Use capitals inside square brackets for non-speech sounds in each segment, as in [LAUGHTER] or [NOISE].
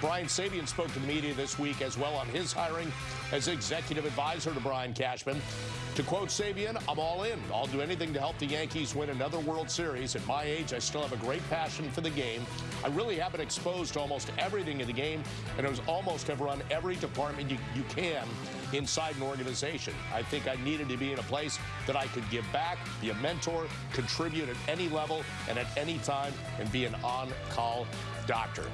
Brian Sabean spoke to the media this week as well on his hiring as executive advisor to Brian Cashman. To quote Sabean, I'm all in. I'll do anything to help the Yankees win another World Series. At my age, I still have a great passion for the game. I really have been exposed to almost everything in the game, and I almost have run every department you, you can inside an organization. I think I needed to be in a place that I could give back, be a mentor, contribute at any level and at any time, and be an on-call doctor.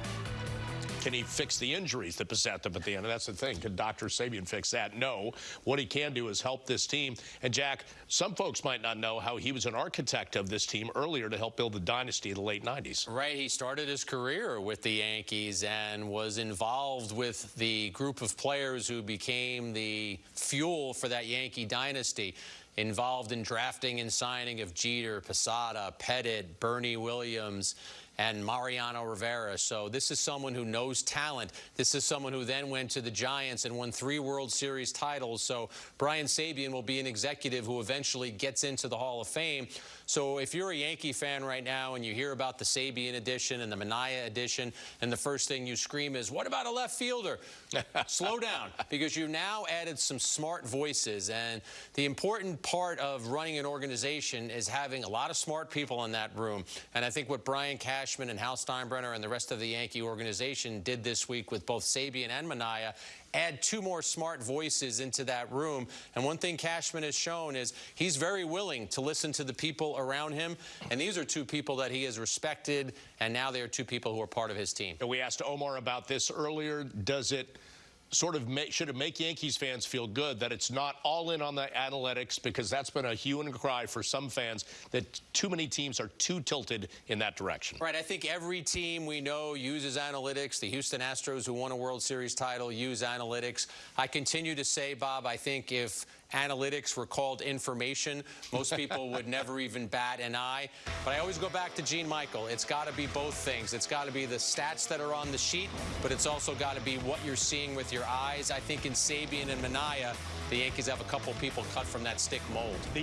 Can he fix the injuries that beset them at the end? And that's the thing. Can Dr. Sabean fix that? No. What he can do is help this team. And Jack, some folks might not know how he was an architect of this team earlier to help build the dynasty in the late 90s. Right. He started his career with the Yankees and was involved with the group of players who became the fuel for that Yankee dynasty involved in drafting and signing of Jeter, Posada, Pettitte, Bernie Williams, and Mariano Rivera. So this is someone who knows talent. This is someone who then went to the Giants and won three World Series titles. So Brian Sabean will be an executive who eventually gets into the Hall of Fame. So if you're a Yankee fan right now and you hear about the Sabean edition and the Minaya edition, and the first thing you scream is, what about a left fielder? [LAUGHS] Slow down, because you now added some smart voices. And the important part of running an organization is having a lot of smart people in that room. And I think what Brian Cashman and Hal Steinbrenner and the rest of the Yankee organization did this week with both Sabean and Minaya add two more smart voices into that room. And one thing Cashman has shown is he's very willing to listen to the people around him. And these are two people that he has respected, and now they are two people who are part of his team. And we asked Omar about this earlier. Does it sort of make, should it make Yankees fans feel good that it's not all in on the analytics because that's been a hue and cry for some fans that too many teams are too tilted in that direction. Right. I think every team we know uses analytics. The Houston Astros, who won a World Series title, use analytics. I continue to say, Bob, I think if analytics were called information, most people would [LAUGHS] never even bat an eye. But I always go back to Gene Michael. It's got to be both things. It's got to be the stats that are on the sheet, but it's also got to be what you're seeing with your eyes. I think in Sabean and Minaya, the Yankees have a couple people cut from that stick mold. The